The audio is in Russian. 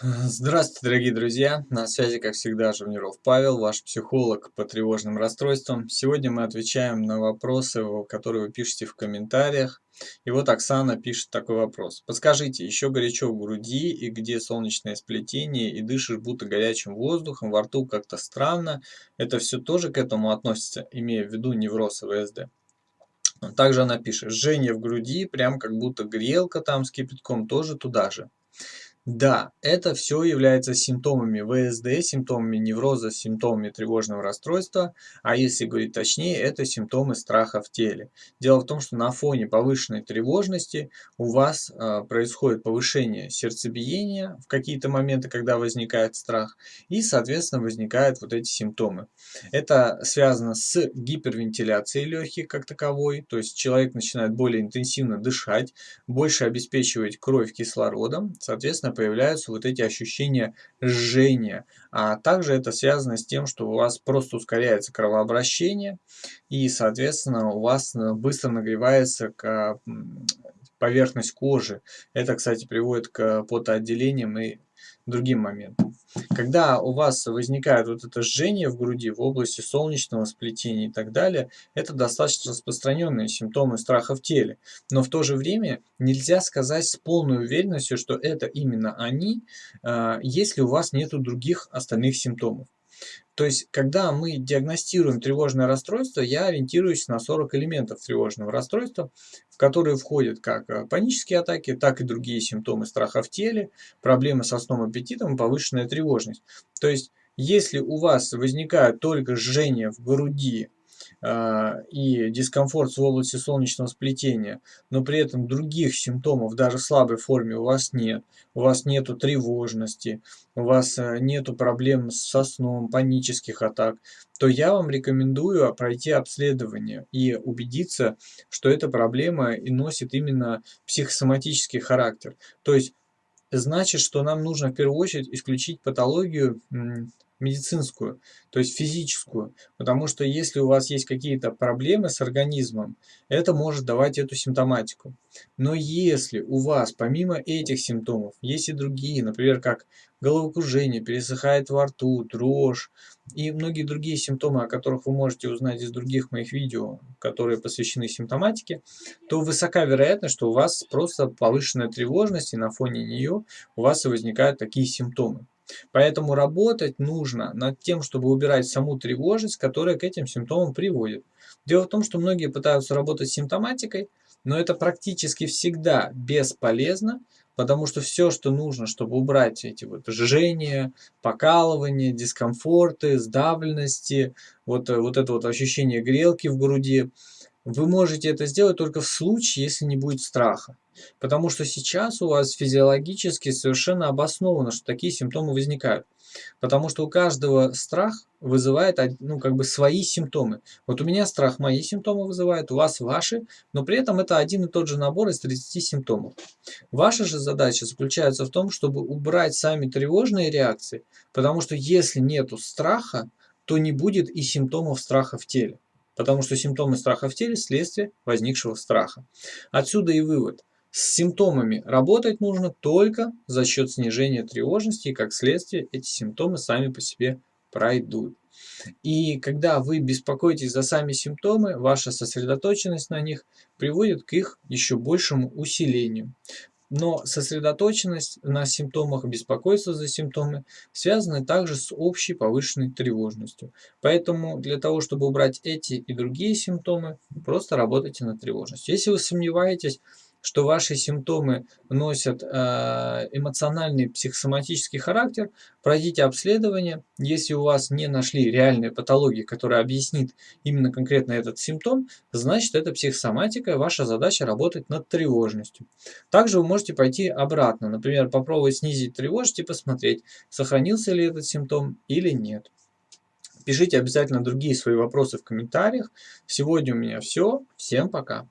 Здравствуйте, дорогие друзья! На связи, как всегда, Жавниров Павел, ваш психолог по тревожным расстройствам. Сегодня мы отвечаем на вопросы, которые вы пишете в комментариях. И вот Оксана пишет такой вопрос. Подскажите, еще горячо в груди и где солнечное сплетение и дышишь будто горячим воздухом, во рту как-то странно. Это все тоже к этому относится, имея в виду невроз ВСД? Также она пишет, жжение в груди, прям как будто грелка там с кипятком, тоже туда же. Да, это все является симптомами ВСД, симптомами невроза, симптомами тревожного расстройства, а если говорить точнее, это симптомы страха в теле. Дело в том, что на фоне повышенной тревожности у вас э, происходит повышение сердцебиения в какие-то моменты, когда возникает страх, и, соответственно, возникают вот эти симптомы. Это связано с гипервентиляцией легких как таковой, то есть человек начинает более интенсивно дышать, больше обеспечивать кровь кислородом, соответственно, появляются вот эти ощущения жжения. А также это связано с тем, что у вас просто ускоряется кровообращение и, соответственно, у вас э, быстро нагревается поверхность кожи. Это, кстати, приводит к потоотделениям и другим моментам. Когда у вас возникает вот это жжение в груди, в области солнечного сплетения и так далее, это достаточно распространенные симптомы страха в теле. Но в то же время нельзя сказать с полной уверенностью, что это именно они, а, если у вас нет других остальных симптомов. То есть, когда мы диагностируем тревожное расстройство, я ориентируюсь на 40 элементов тревожного расстройства, в которые входят как э, панические атаки, так и другие симптомы страха в теле, проблемы со сном, аппетитом повышенная тревожность. То есть, если у вас возникает только жжение в груди, и дискомфорт в области солнечного сплетения, но при этом других симптомов, даже в слабой форме, у вас нет. У вас нету тревожности, у вас э, нету проблем со сном, панических атак, то я вам рекомендую пройти обследование и убедиться, что эта проблема и носит именно психосоматический характер. То есть значит, что нам нужно в первую очередь исключить патологию медицинскую, то есть физическую. Потому что если у вас есть какие-то проблемы с организмом, это может давать эту симптоматику. Но если у вас помимо этих симптомов есть и другие, например, как головокружение, пересыхает во рту, дрожь и многие другие симптомы, о которых вы можете узнать из других моих видео, которые посвящены симптоматике, то высока вероятность, что у вас просто повышенная тревожность, и на фоне нее у вас и возникают такие симптомы. Поэтому работать нужно над тем, чтобы убирать саму тревожность, которая к этим симптомам приводит. Дело в том, что многие пытаются работать с симптоматикой, но это практически всегда бесполезно, потому что все, что нужно, чтобы убрать эти вот жжения, покалывания, дискомфорты, сдавленности, вот, вот это вот ощущение грелки в груди, вы можете это сделать только в случае, если не будет страха. Потому что сейчас у вас физиологически совершенно обосновано, что такие симптомы возникают. Потому что у каждого страх вызывает ну, как бы свои симптомы. Вот у меня страх мои симптомы вызывает, у вас ваши, но при этом это один и тот же набор из 30 симптомов. Ваша же задача заключается в том, чтобы убрать сами тревожные реакции, потому что если нету страха, то не будет и симптомов страха в теле потому что симптомы страха в теле – следствие возникшего страха. Отсюда и вывод. С симптомами работать нужно только за счет снижения тревожности, и как следствие эти симптомы сами по себе пройдут. И когда вы беспокоитесь за сами симптомы, ваша сосредоточенность на них приводит к их еще большему усилению. Но сосредоточенность на симптомах, беспокойство за симптомы связаны также с общей повышенной тревожностью. Поэтому для того, чтобы убрать эти и другие симптомы, просто работайте над тревожностью. Если вы сомневаетесь, что ваши симптомы носят э, эмоциональный психосоматический характер, пройдите обследование. Если у вас не нашли реальной патологии, которая объяснит именно конкретно этот симптом, значит это психосоматика, ваша задача работать над тревожностью. Также вы можете пойти обратно, например, попробовать снизить тревожность и посмотреть, сохранился ли этот симптом или нет. Пишите обязательно другие свои вопросы в комментариях. Сегодня у меня все. Всем пока.